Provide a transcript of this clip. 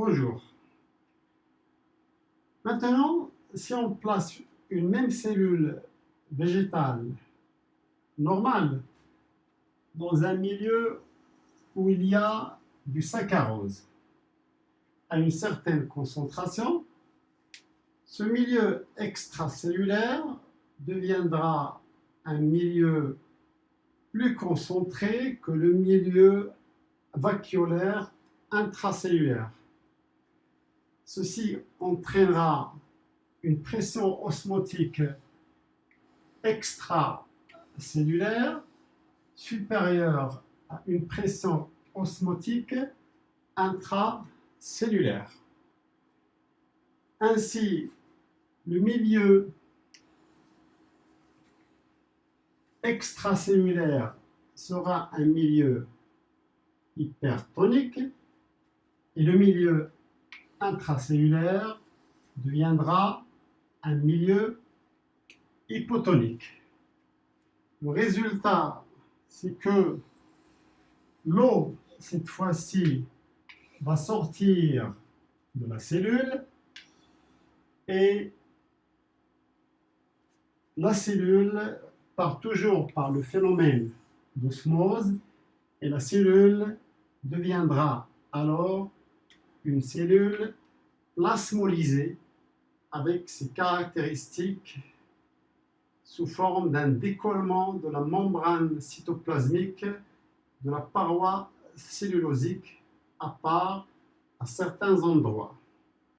Bonjour. Maintenant, si on place une même cellule végétale normale dans un milieu où il y a du saccharose à une certaine concentration, ce milieu extracellulaire deviendra un milieu plus concentré que le milieu vacuolaire intracellulaire. Ceci entraînera une pression osmotique extracellulaire supérieure à une pression osmotique intracellulaire. Ainsi, le milieu extracellulaire sera un milieu hypertonique et le milieu intracellulaire deviendra un milieu hypotonique. Le résultat, c'est que l'eau, cette fois-ci, va sortir de la cellule et la cellule part toujours par le phénomène d'osmose et la cellule deviendra alors une cellule plasmolysée avec ses caractéristiques sous forme d'un décollement de la membrane cytoplasmique de la paroi cellulosique à part à certains endroits.